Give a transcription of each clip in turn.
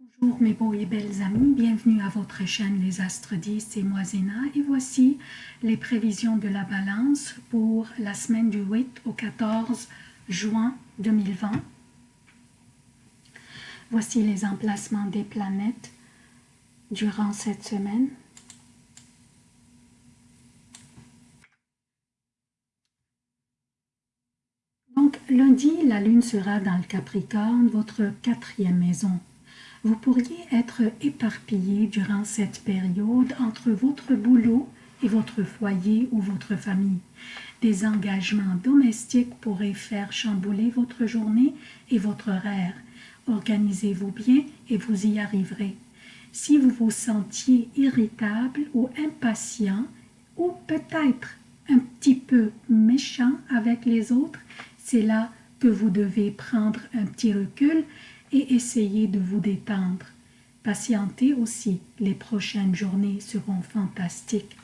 Bonjour mes beaux et belles amis, bienvenue à votre chaîne Les Astres 10, c'est moi Zéna et voici les prévisions de la balance pour la semaine du 8 au 14 juin 2020. Voici les emplacements des planètes durant cette semaine. Donc lundi, la lune sera dans le Capricorne, votre quatrième maison. Vous pourriez être éparpillé durant cette période entre votre boulot et votre foyer ou votre famille. Des engagements domestiques pourraient faire chambouler votre journée et votre horaire. Organisez-vous bien et vous y arriverez. Si vous vous sentiez irritable ou impatient, ou peut-être un petit peu méchant avec les autres, c'est là que vous devez prendre un petit recul et essayez de vous détendre. Patientez aussi, les prochaines journées seront fantastiques.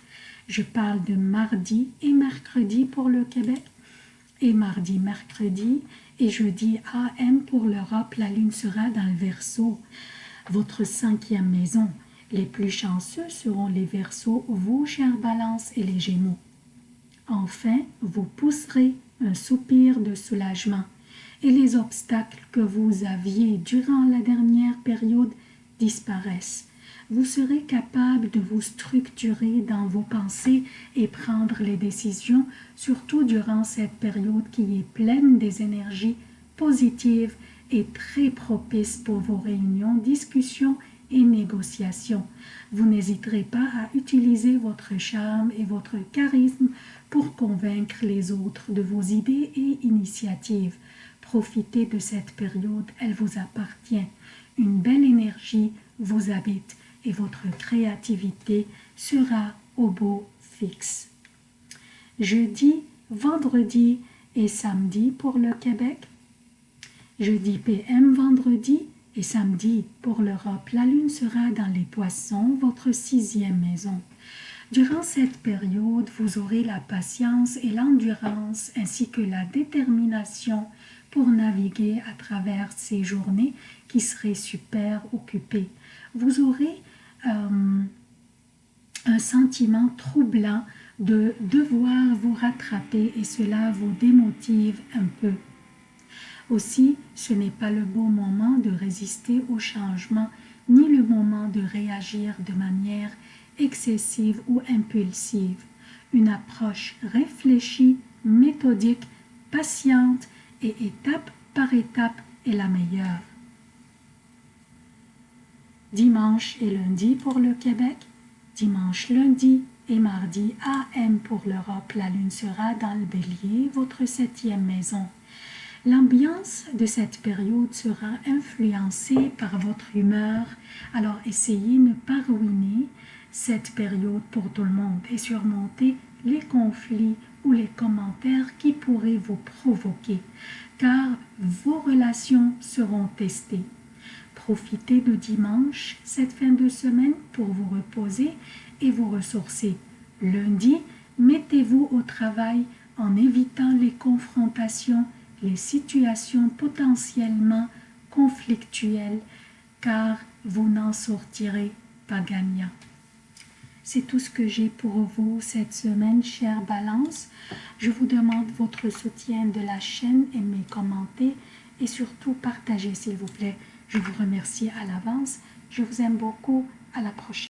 Je parle de mardi et mercredi pour le Québec, et mardi, mercredi et jeudi AM pour l'Europe, la lune sera dans le Verseau, votre cinquième maison. Les plus chanceux seront les Verseaux, vous, chers Balance et les Gémeaux. Enfin, vous pousserez un soupir de soulagement et les obstacles que vous aviez durant la dernière période disparaissent. Vous serez capable de vous structurer dans vos pensées et prendre les décisions, surtout durant cette période qui est pleine des énergies positives et très propice pour vos réunions, discussions et négociations. Vous n'hésiterez pas à utiliser votre charme et votre charisme pour convaincre les autres de vos idées et initiatives. Profitez de cette période, elle vous appartient. Une belle énergie vous habite et votre créativité sera au beau fixe. Jeudi, vendredi et samedi pour le Québec. Jeudi PM, vendredi et samedi pour l'Europe. La lune sera dans les poissons, votre sixième maison. Durant cette période, vous aurez la patience et l'endurance ainsi que la détermination pour naviguer à travers ces journées qui seraient super occupées. Vous aurez euh, un sentiment troublant de devoir vous rattraper et cela vous démotive un peu. Aussi, ce n'est pas le bon moment de résister au changement, ni le moment de réagir de manière excessive ou impulsive. Une approche réfléchie, méthodique, patiente et étape par étape est la meilleure. Dimanche et lundi pour le Québec, dimanche, lundi et mardi AM pour l'Europe. La lune sera dans le bélier, votre septième maison. L'ambiance de cette période sera influencée par votre humeur, alors essayez de ne pas ruiner cette période pour tout le monde et surmonter les conflits ou les commentaires qui pourraient vous provoquer, car vos relations seront testées. Profitez de dimanche, cette fin de semaine, pour vous reposer et vous ressourcer. Lundi, mettez-vous au travail en évitant les confrontations, les situations potentiellement conflictuelles, car vous n'en sortirez pas gagnant. C'est tout ce que j'ai pour vous cette semaine, chère Balance. Je vous demande votre soutien de la chaîne, aimez, commentez et surtout partagez s'il vous plaît. Je vous remercie à l'avance. Je vous aime beaucoup. À la prochaine.